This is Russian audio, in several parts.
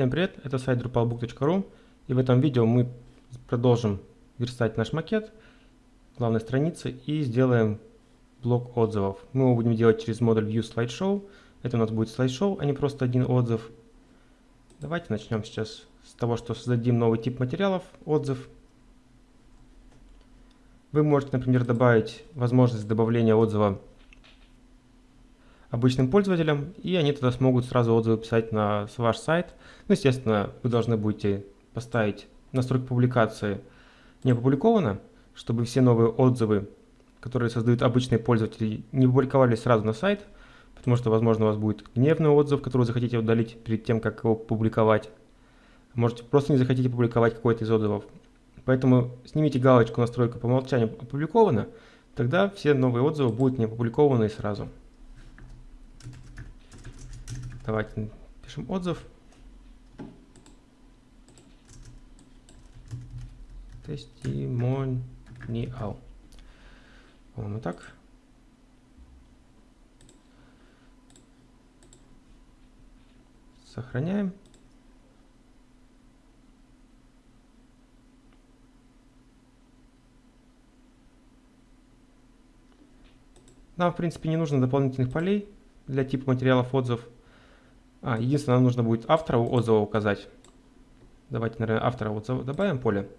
Всем привет, это сайт drupalbook.ru и в этом видео мы продолжим верстать наш макет главной страницы и сделаем блок отзывов. Мы его будем делать через модуль View Slideshow. Это у нас будет слайд-шоу, а не просто один отзыв. Давайте начнем сейчас с того, что создадим новый тип материалов, отзыв. Вы можете, например, добавить возможность добавления отзыва обычным пользователям, и они тогда смогут сразу отзывы писать на ваш сайт. Ну, естественно, вы должны будете поставить настройку публикации не опубликовано, чтобы все новые отзывы, которые создают обычные пользователи, не публиковались сразу на сайт, потому что, возможно, у вас будет гневный отзыв, который вы захотите удалить перед тем, как его публиковать. Можете просто не захотите публиковать какой-то из отзывов. Поэтому снимите галочку «Настройка по умолчанию опубликована», тогда все новые отзывы будут не опубликованы сразу. Давайте пишем отзыв. Тестимониал. По-моему, так. Сохраняем. Нам, в принципе, не нужно дополнительных полей для типа материалов отзыв. А, единственное, нам нужно будет автора отзыва указать. Давайте, наверное, автора отзыва добавим поле.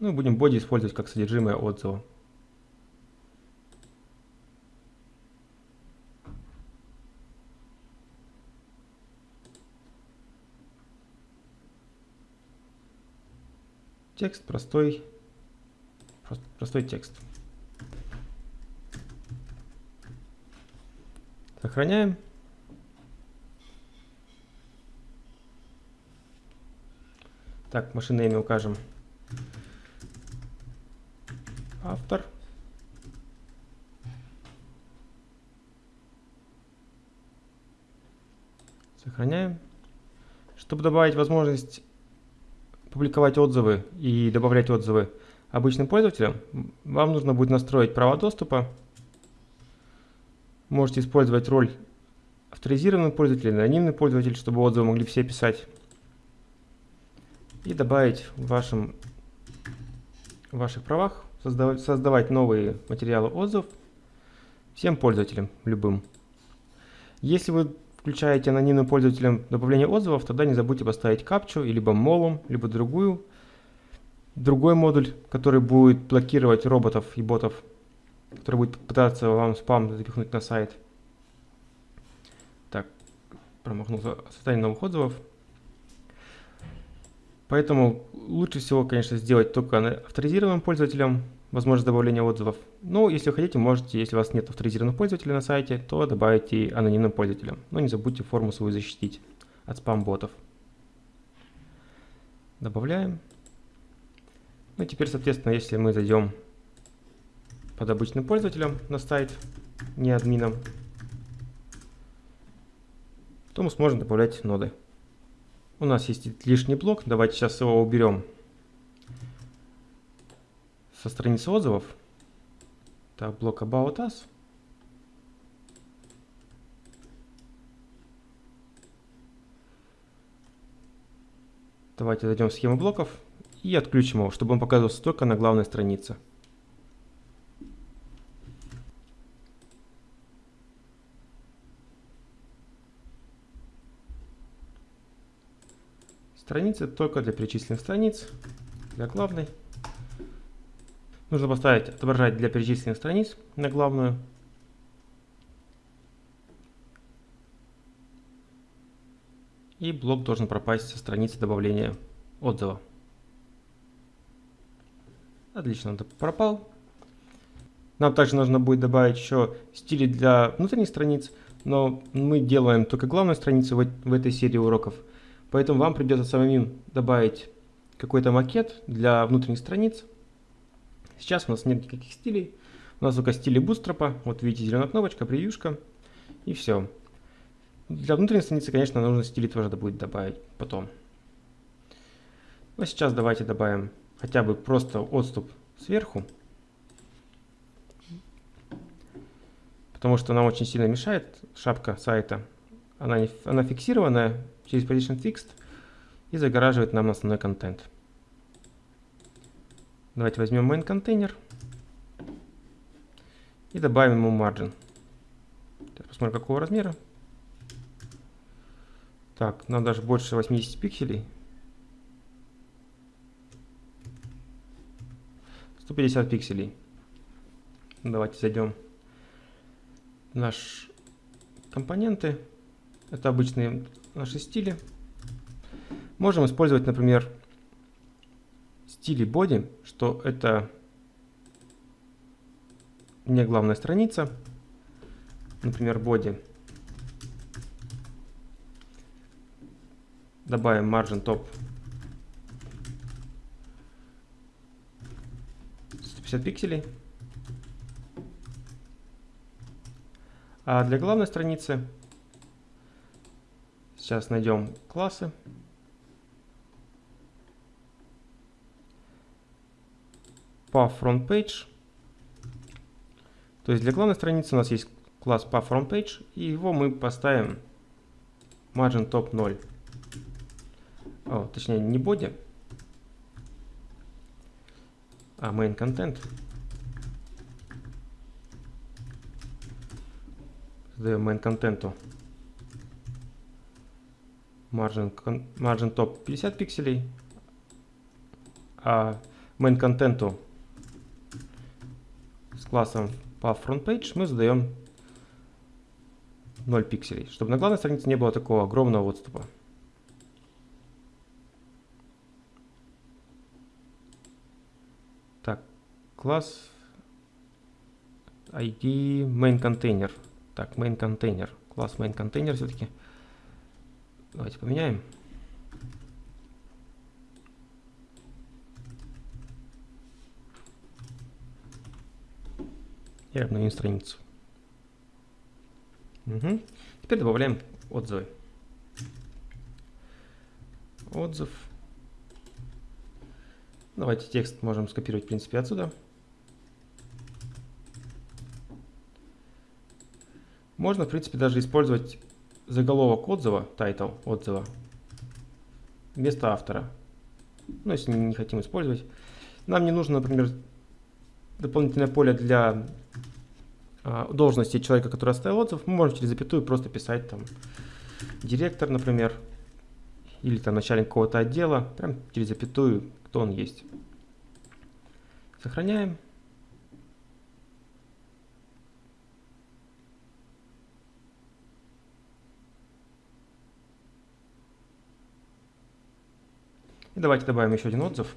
Ну, будем боди использовать как содержимое отзыва. Текст простой, простой текст. Сохраняем. Так, машинное имя укажем. Автор. Сохраняем. Чтобы добавить возможность публиковать отзывы и добавлять отзывы обычным пользователям, вам нужно будет настроить права доступа. Можете использовать роль авторизированный пользователь, анонимный пользователь, чтобы отзывы могли все писать. И добавить в, вашем, в ваших правах, создавать, создавать новые материалы отзывов всем пользователям, любым. Если вы включаете анонимным пользователям добавление отзывов, тогда не забудьте поставить капчу, либо молом, либо другую, другой модуль, который будет блокировать роботов и ботов, который будет пытаться вам спам запихнуть на сайт. Так, промахнулся создание новых отзывов. Поэтому лучше всего, конечно, сделать только авторизированным пользователям, возможность добавления отзывов. Ну, если хотите, можете, если у вас нет авторизированных пользователей на сайте, то добавите анонимным пользователям. Но не забудьте форму свою защитить от спам-ботов. Добавляем. Ну, теперь, соответственно, если мы зайдем под обычным пользователем на сайт, не админом, то мы сможем добавлять ноды. У нас есть лишний блок, давайте сейчас его уберем со страницы отзывов. Так, блок About Us. Давайте зайдем в схему блоков и отключим его, чтобы он показывался только на главной странице. Страницы только для перечисленных страниц, для главной. Нужно поставить отображать для перечисленных страниц на главную. И блок должен пропасть со страницы добавления отзыва. Отлично, он пропал. Нам также нужно будет добавить еще стили для внутренних страниц, но мы делаем только главную страницу в, в этой серии уроков. Поэтому вам придется самим добавить какой-то макет для внутренних страниц. Сейчас у нас нет никаких стилей. У нас только стили бустропа. Вот видите, зеленая кнопочка, превьюшка. И все. Для внутренней страницы, конечно, нужно стили тоже будет добавить потом. Но сейчас давайте добавим хотя бы просто отступ сверху. потому что она очень сильно мешает, шапка сайта. Она, не, она фиксированная через Position Fixed и загораживает нам основной контент. Давайте возьмем main контейнер и добавим ему margin. Посмотрим, какого размера. Так, нам даже больше 80 пикселей. 150 пикселей. Давайте зайдем в наши компоненты. Это обычные наши стили. Можем использовать, например, стили body, что это не главная страница. Например, body. Добавим margin top 150 пикселей. А для главной страницы сейчас найдем классы. По frontPage. То есть для главной страницы у нас есть класс по frontPage, и его мы поставим margin top 0. О, точнее не body, а main content. Создаем main контенту margin, margin top 50 пикселей, а main контенту с классом по frontpage мы задаем 0 пикселей, чтобы на главной странице не было такого огромного отступа. Класс ID main container. Так, main container. Класс main container все-таки. Давайте поменяем. И обновим страницу. Угу. Теперь добавляем отзывы. Отзыв. Давайте текст можем скопировать, в принципе, отсюда. Можно, в принципе, даже использовать заголовок отзыва, title отзыва, вместо автора. Ну, если не хотим использовать. Нам не нужно, например, дополнительное поле для а, должности человека, который оставил отзыв. Мы можем через запятую просто писать там директор, например, или там начальник какого-то отдела, прям через запятую, кто он есть. Сохраняем. И давайте добавим еще один отзыв.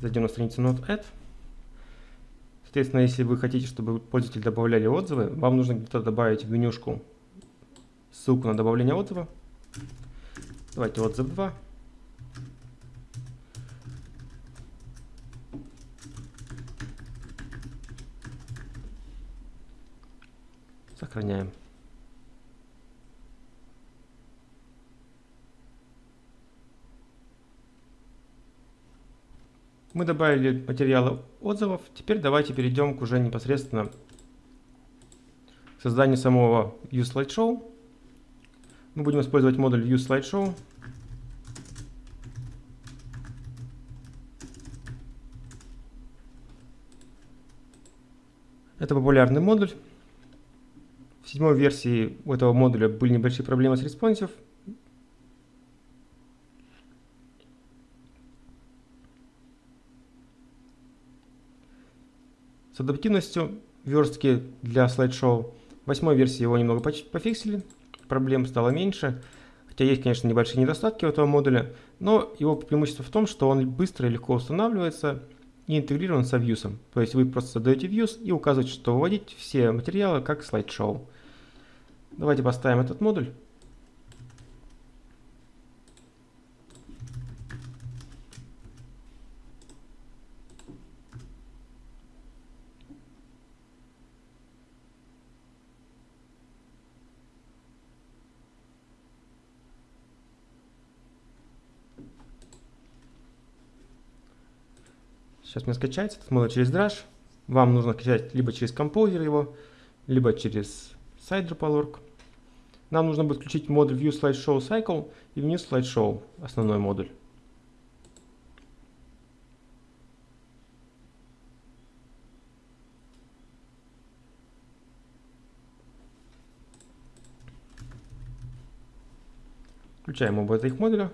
Зайдем на страницу Node.add. Соответственно, если вы хотите, чтобы пользователи добавляли отзывы, вам нужно где-то добавить в менюшку ссылку на добавление отзыва. Давайте отзыв 2. Сохраняем. Мы добавили материалы отзывов. Теперь давайте перейдем к уже непосредственно созданию самого ViewSlideshow. Мы будем использовать модуль ViewSlideshow. Это популярный модуль. В седьмой версии у этого модуля были небольшие проблемы с responsive. С адаптивностью верстки для слайд-шоу восьмой версии его немного пофиксили, проблем стало меньше. Хотя есть, конечно, небольшие недостатки у этого модуля, но его преимущество в том, что он быстро и легко устанавливается и интегрирован со вьюсом. То есть вы просто создаете views и указываете, что выводить все материалы как слайд-шоу. Давайте поставим этот модуль. Сейчас мне скачается этот модуль через Drush. Вам нужно скачать либо через композер его, либо через сайт. Нам нужно будет включить модуль View Slideshow Cycle и вниз Slideshow, основной модуль. Включаем оба этих модуля.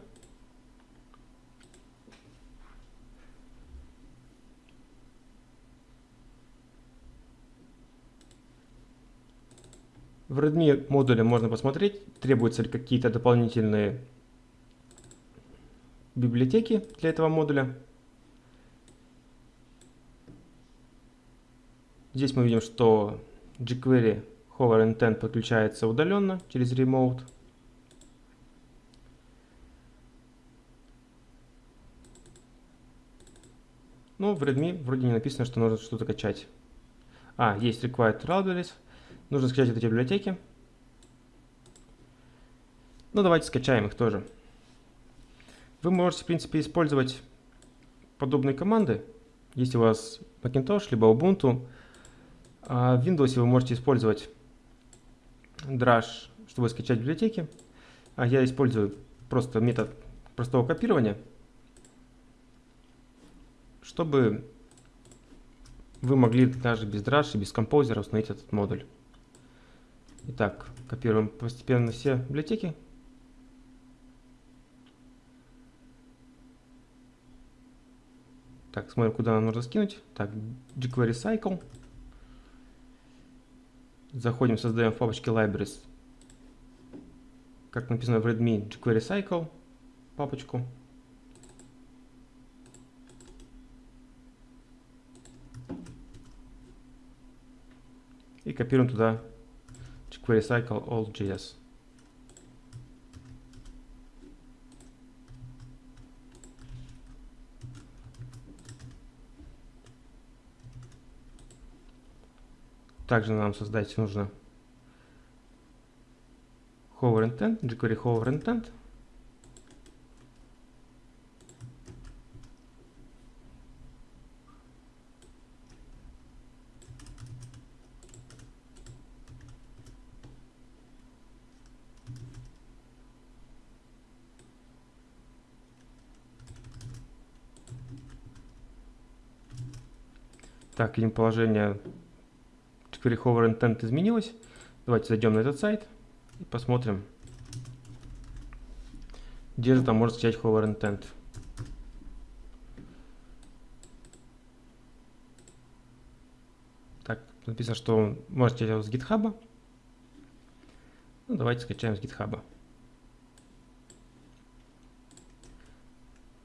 Redmi модуле можно посмотреть, требуются ли какие-то дополнительные библиотеки для этого модуля. Здесь мы видим, что jQuery Hover Intent подключается удаленно через Remote. Но в Redmi вроде не написано, что нужно что-то качать. А, есть Required Libraries. Нужно скачать эти библиотеки. Ну, давайте скачаем их тоже. Вы можете, в принципе, использовать подобные команды, если у вас Macintosh, либо Ubuntu. А в Windows вы можете использовать Drush, чтобы скачать библиотеки. А я использую просто метод простого копирования, чтобы вы могли даже без Drush и без композера установить этот модуль. Итак, копируем постепенно все библиотеки. Так, смотрим, куда нам нужно скинуть. Так, jQuery Cycle. Заходим, создаем в папочке Libraries. Как написано в Redmi, jQuery Cycle папочку. И копируем туда jQuery Cycle All.js. Также нам создать нужно hover intent, jQuery hover intent. Так, видим положение jQuery Hover Intent изменилось. Давайте зайдем на этот сайт и посмотрим, где же там можно скачать Hover Intent. Так, написано, что можете скачать с GitHub. Ну, давайте скачаем с GitHub.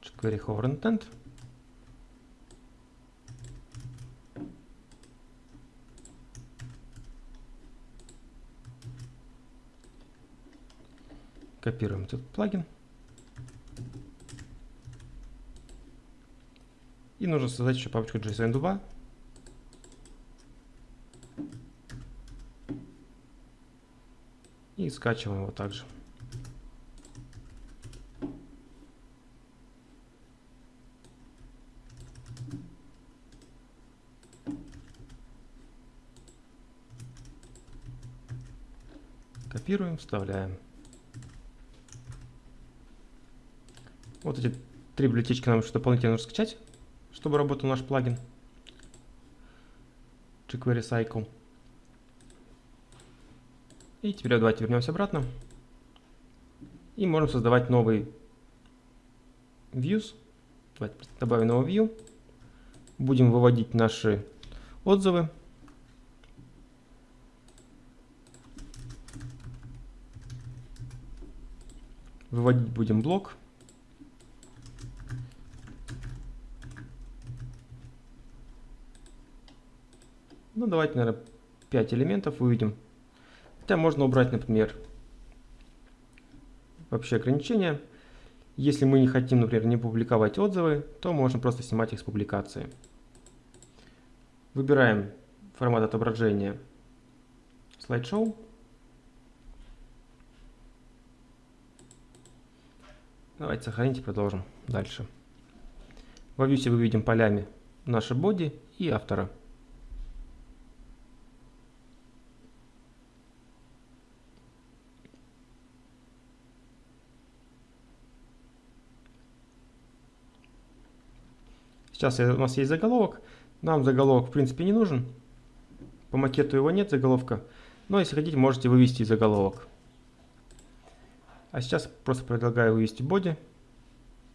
jQuery Hover Intent. Копируем этот плагин. И нужно создать еще папочку JSON2. И скачиваем его также. Копируем, вставляем. Вот эти три библиотечки нам еще дополнительно нужно скачать, чтобы работал наш плагин. jQuery Cycle. И теперь давайте вернемся обратно. И можем создавать новый views. Давайте добавим новый view. Будем выводить наши отзывы. Выводить будем блок. Ну, давайте, наверное, 5 элементов выведем. Хотя можно убрать, например, вообще ограничения. Если мы не хотим, например, не публиковать отзывы, то можно просто снимать их с публикации. Выбираем формат отображения слайд-шоу. Давайте сохранить и продолжим дальше. Во вьюсе выведем полями наши боди и автора. Сейчас у нас есть заголовок. Нам заголовок в принципе не нужен. По макету его нет заголовка. Но если хотите, можете вывести заголовок. А сейчас просто предлагаю вывести боди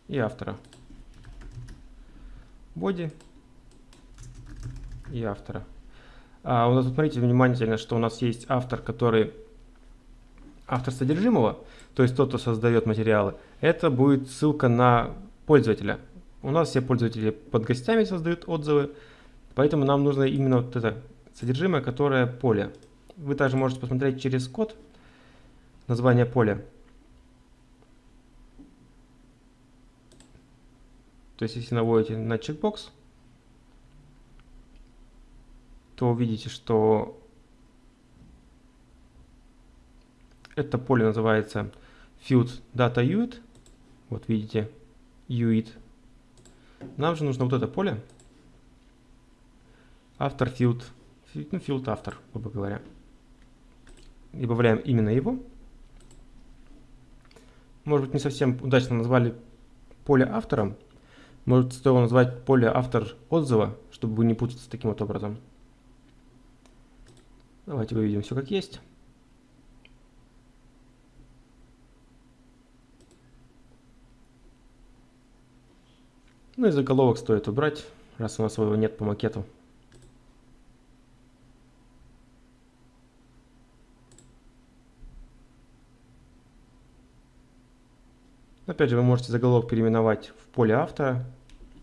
и автора. Боди и автора. А у нас, смотрите внимательно, что у нас есть автор, который автор содержимого, то есть тот, кто создает материалы. Это будет ссылка на пользователя. У нас все пользователи под гостями создают отзывы, поэтому нам нужно именно вот это содержимое, которое поле. Вы также можете посмотреть через код название поля. То есть, если наводите на чекбокс, то увидите, что это поле называется field data UID. Вот видите, UID. Нам же нужно вот это поле. Автор field, ну, field автор, грубо говоря. Добавляем именно его. Может быть, не совсем удачно назвали поле автором. Может, стоило назвать поле автор отзыва, чтобы не путаться таким вот образом. Давайте выведем все как есть. Ну и заголовок стоит убрать, раз у нас его нет по макету. Опять же, вы можете заголовок переименовать в поле автора,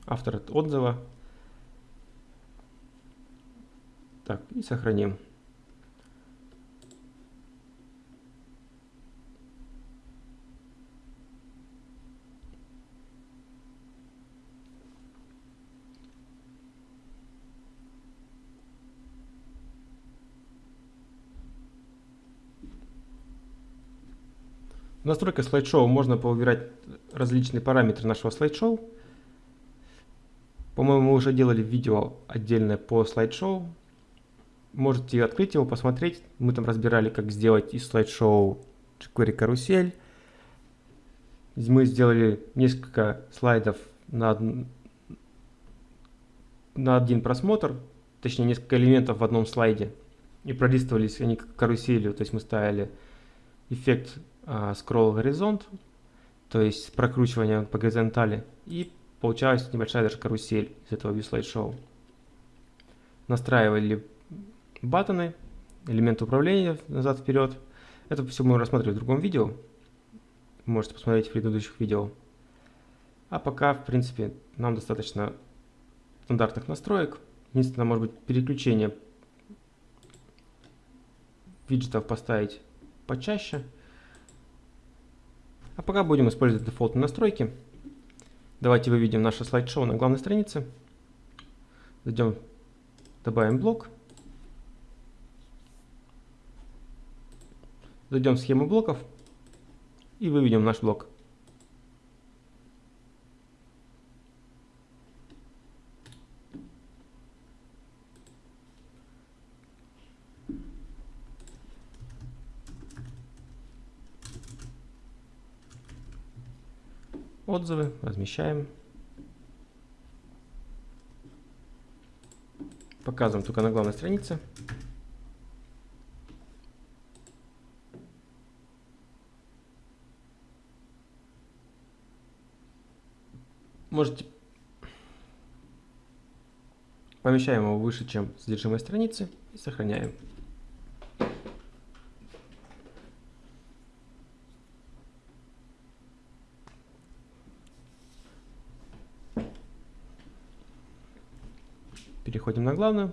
автор отзыва. Так, и сохраним. Настройках слайд-шоу можно повыбирать различные параметры нашего слайд-шоу. По-моему, мы уже делали видео отдельное по слайд-шоу. Можете открыть его, посмотреть. Мы там разбирали, как сделать из слайд-шоу jQuery карусель. Мы сделали несколько слайдов на, на один просмотр, точнее несколько элементов в одном слайде. И пролистывались они каруселью, то есть мы ставили эффект scroll горизонт, то есть прокручивание по горизонтали, и получалась небольшая даже карусель из этого view. Настраивали баттоны, элементы управления назад-вперед. Это все мы рассмотрели в другом видео. Можете посмотреть в предыдущих видео. А пока, в принципе, нам достаточно стандартных настроек. Единственное, может быть, переключение виджетов поставить почаще. А пока будем использовать дефолтные настройки. Давайте выведем наше слайд-шоу на главной странице. Зайдем, добавим блок. Зайдем в схему блоков и выведем наш блок. Отзывы, размещаем. Показываем только на главной странице. Можете помещаем его выше, чем содержимое страницы и сохраняем. Главную.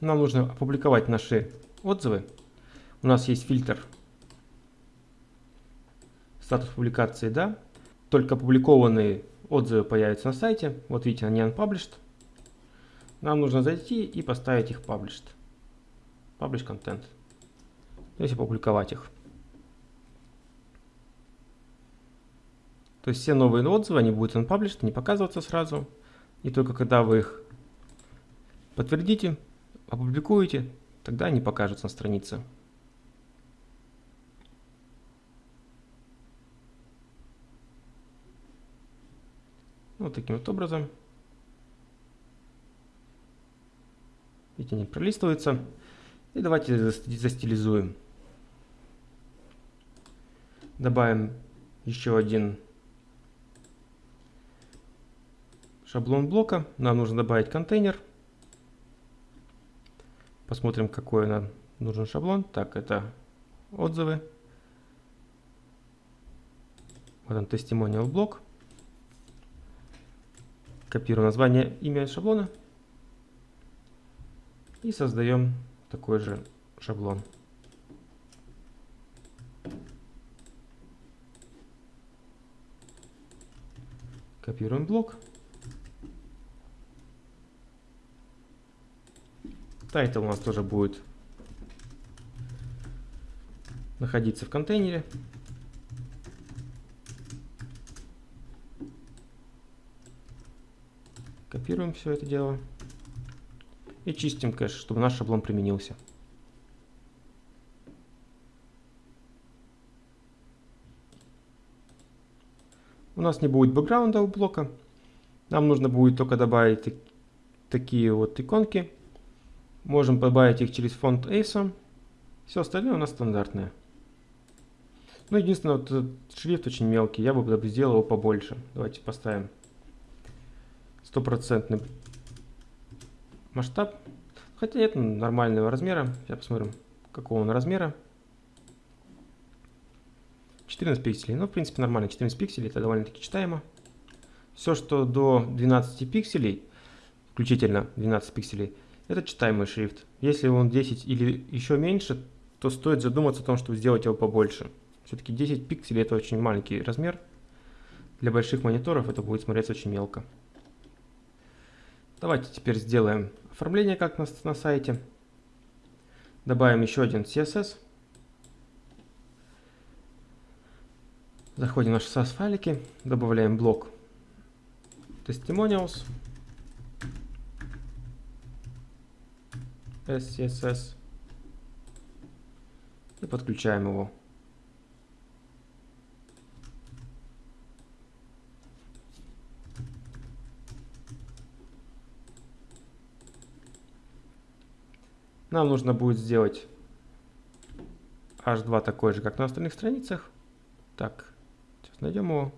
Нам нужно опубликовать наши отзывы. У нас есть фильтр статус публикации «Да». Только опубликованные отзывы появятся на сайте. Вот видите, они unpublished. Нам нужно зайти и поставить их published. Publish content. То есть опубликовать их. То есть все новые отзывы, они будут unpublished, не показываться сразу. И только когда вы их подтвердите, опубликуете, тогда они покажутся на странице. Вот таким вот образом. Видите, они пролистываются. И давайте застилизуем. Добавим еще один шаблон блока. Нам нужно добавить контейнер. Посмотрим, какой нам нужен шаблон. Так, это отзывы. Вот он, testimonial блок. Копируем название, имя шаблона. И создаем такой же шаблон. Копируем блок. Title у нас тоже будет находиться в контейнере. Копируем все это дело. И чистим кэш, чтобы наш шаблон применился. У нас не будет бэкграунда у блока. Нам нужно будет только добавить такие вот иконки. Можем добавить их через фонд ACE. Все остальное у нас стандартное. Ну, единственное, вот шрифт очень мелкий. Я бы сделал его побольше. Давайте поставим стопроцентный масштаб. Хотя нет нормального размера. Сейчас посмотрим, какого он размера. 14 пикселей. Ну, в принципе, нормально. 14 пикселей это довольно-таки читаемо. Все, что до 12 пикселей, включительно 12 пикселей, это читаемый шрифт. Если он 10 или еще меньше, то стоит задуматься о том, чтобы сделать его побольше. Все-таки 10 пикселей это очень маленький размер. Для больших мониторов это будет смотреться очень мелко. Давайте теперь сделаем оформление как на, на сайте. Добавим еще один CSS. Заходим в наши SAS файлики, добавляем блок testimonials, SCSS и подключаем его. Нам нужно будет сделать H2 такой же, как на остальных страницах. Так, сейчас найдем его.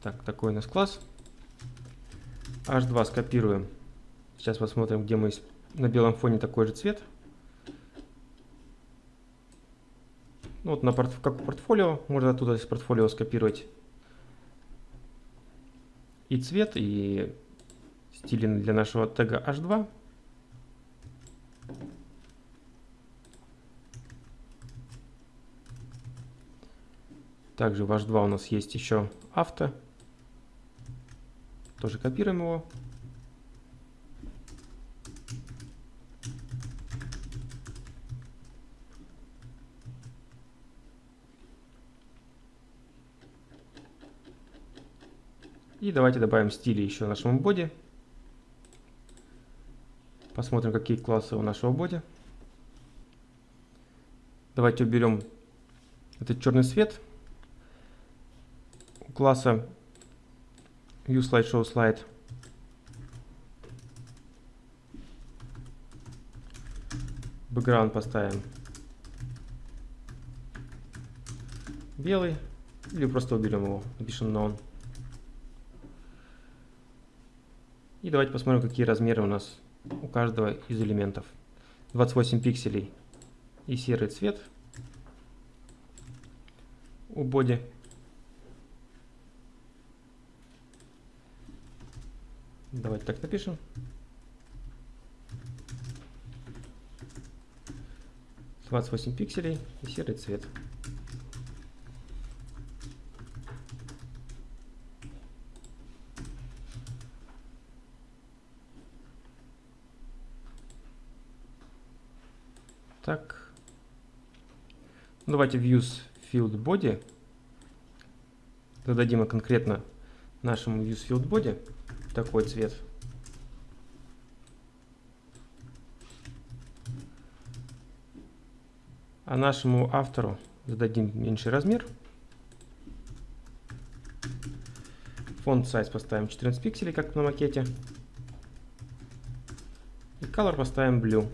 Так, такой у нас класс. H2 скопируем. Сейчас посмотрим, где мы на белом фоне такой же цвет. Ну, вот на порт, как портфолио, можно оттуда из портфолио скопировать и цвет, и стили для нашего тега h2. Также в h2 у нас есть еще авто. Тоже копируем его. И давайте добавим стили еще нашему боди. Посмотрим, какие классы у нашего боди. Давайте уберем этот черный свет. У класса ViewSlideShowSlide Background поставим белый или просто уберем его, напишем none. И давайте посмотрим, какие размеры у нас у каждого из элементов. 28 пикселей и серый цвет у боди. Давайте так напишем. Двадцать восемь пикселей и серый цвет. Так. Давайте views field body. Зададим конкретно нашему views field body такой цвет. А нашему автору зададим меньший размер. Фонд size поставим 14 пикселей, как на макете. И color поставим blue.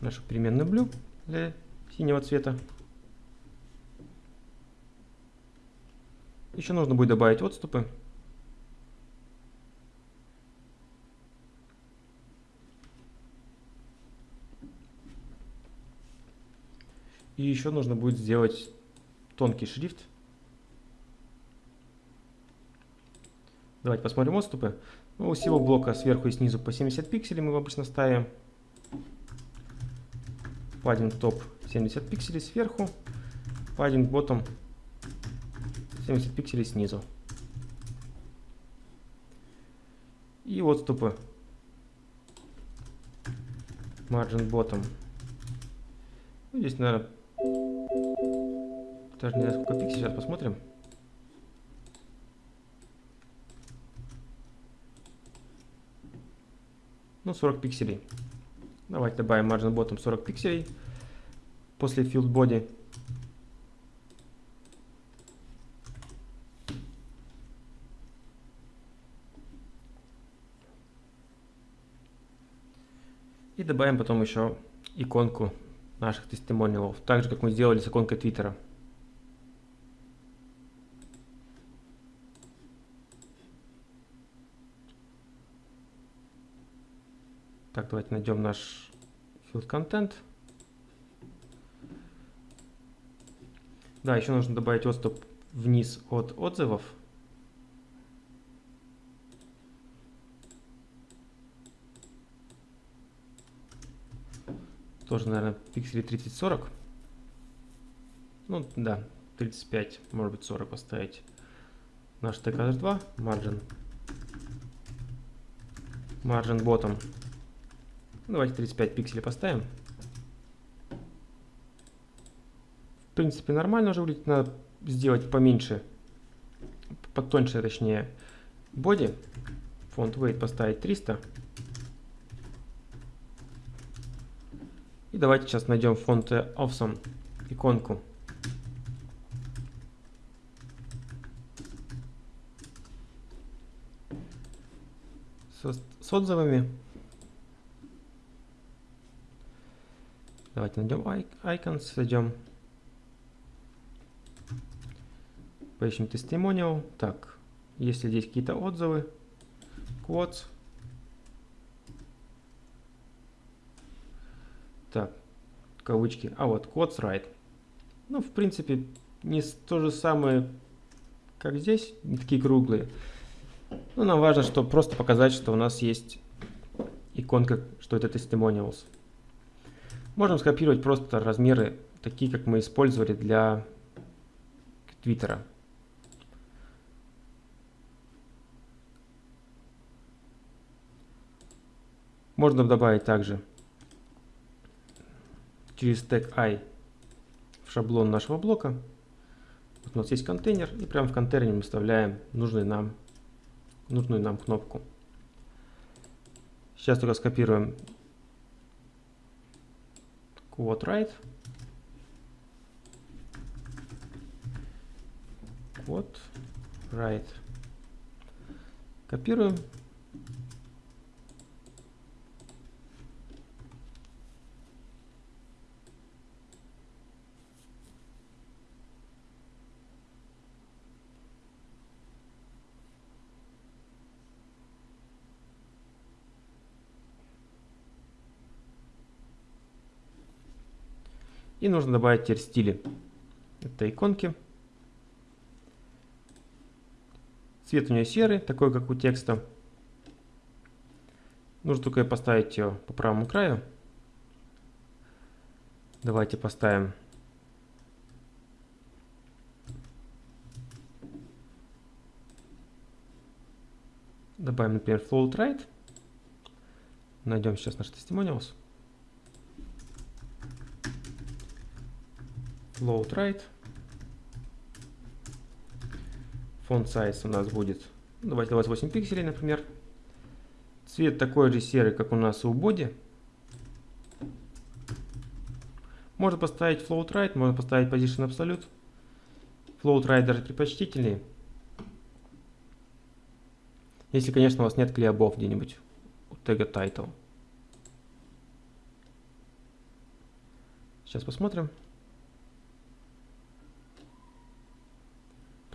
Нашу переменную blue для синего цвета. Еще нужно будет добавить отступы. И еще нужно будет сделать тонкий шрифт. Давайте посмотрим отступы. Ну, у всего блока сверху и снизу по 70 пикселей мы обычно ставим. Паддинг топ 70 пикселей сверху, паддинг ботом 70 пикселей снизу. И отступы. Margin bottom. Ну, здесь, наверное, даже не знаю, сколько пикселей. Сейчас посмотрим. Ну, 40 пикселей. Давайте добавим margin bottom 40 пикселей после field body. И добавим потом еще иконку наших тестимониалов, так же как мы сделали с иконкой Твиттера. Так, давайте найдем наш field content. Да, еще нужно добавить отступ вниз от отзывов. Тоже, наверное, пикселей 30-40. Ну, да, 35, может быть 40 поставить. Наш TKH2, margin. Margin bottom Давайте 35 пикселей поставим. В принципе, нормально уже выглядит. Надо сделать поменьше, потоньше, точнее, боди. Фонд weight поставить 300. И давайте сейчас найдем фонд Awesome, иконку. С, с отзывами. Давайте найдем icons, зайдем. Поищем testimonial. Так, если здесь какие-то отзывы, quotes. Так, кавычки. А вот, quotes right. Ну, в принципе, не то же самое, как здесь, не такие круглые. Но нам важно, что просто показать, что у нас есть иконка, что это testimonials. Можем скопировать просто размеры, такие, как мы использовали для Твиттера. Можно добавить также через тег i в шаблон нашего блока. Вот у нас есть контейнер, и прямо в контейнере мы вставляем нужный нам, нужную нам кнопку. Сейчас только скопируем quote right quote right копируем И нужно добавить теперь стили этой иконки. Цвет у нее серый, такой как у текста. Нужно только поставить ее по правому краю. Давайте поставим Добавим, например, float right. Найдем сейчас наш testimonials. Float right. Font size у нас будет, ну, давайте 28 пикселей, например. Цвет такой же серый, как у нас у боди. Можно поставить float right, можно поставить position absolute. Float right даже предпочтительнее. Если, конечно, у вас нет клеобов где-нибудь у тега title. Сейчас посмотрим.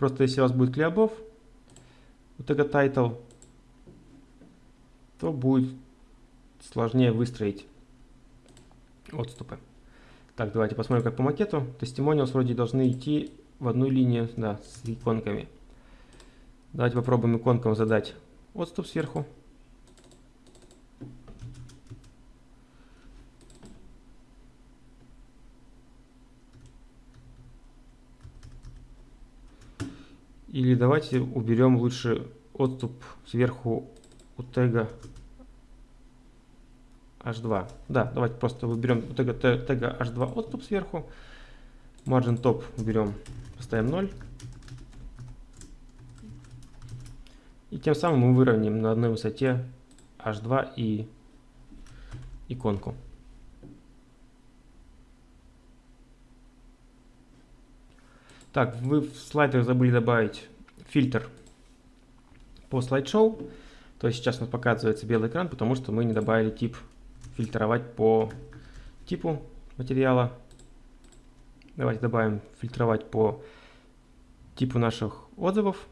Просто если у вас будет клеобов у тега title, то будет сложнее выстроить отступы. Так, давайте посмотрим, как по макету. Testimonials вроде должны идти в одну линию, да, с иконками. Давайте попробуем иконкам задать отступ сверху. Или давайте уберем лучше отступ сверху у тега h2. Да, давайте просто выберем у тега, тега h2 отступ сверху. Margin top уберем, поставим 0. И тем самым мы выровняем на одной высоте h2 и иконку. Так, вы в слайдах забыли добавить фильтр по слайд-шоу. То есть сейчас у нас показывается белый экран, потому что мы не добавили тип фильтровать по типу материала. Давайте добавим фильтровать по типу наших отзывов.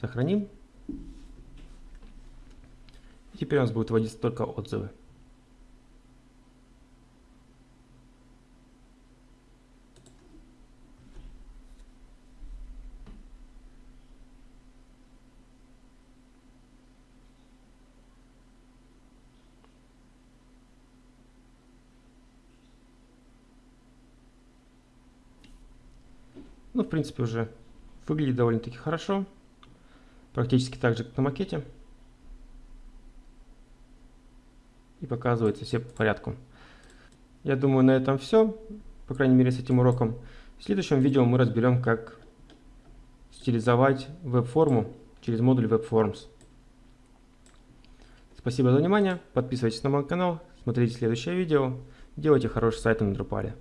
Сохраним. Теперь у нас будет вводиться только отзывы. Ну, в принципе, уже выглядит довольно-таки хорошо. Практически так же, как на макете. И показывается все по порядку. Я думаю, на этом все. По крайней мере, с этим уроком. В следующем видео мы разберем, как стилизовать веб-форму через модуль WebForms. Спасибо за внимание. Подписывайтесь на мой канал, смотрите следующее видео. Делайте хороший сайт на Drupal.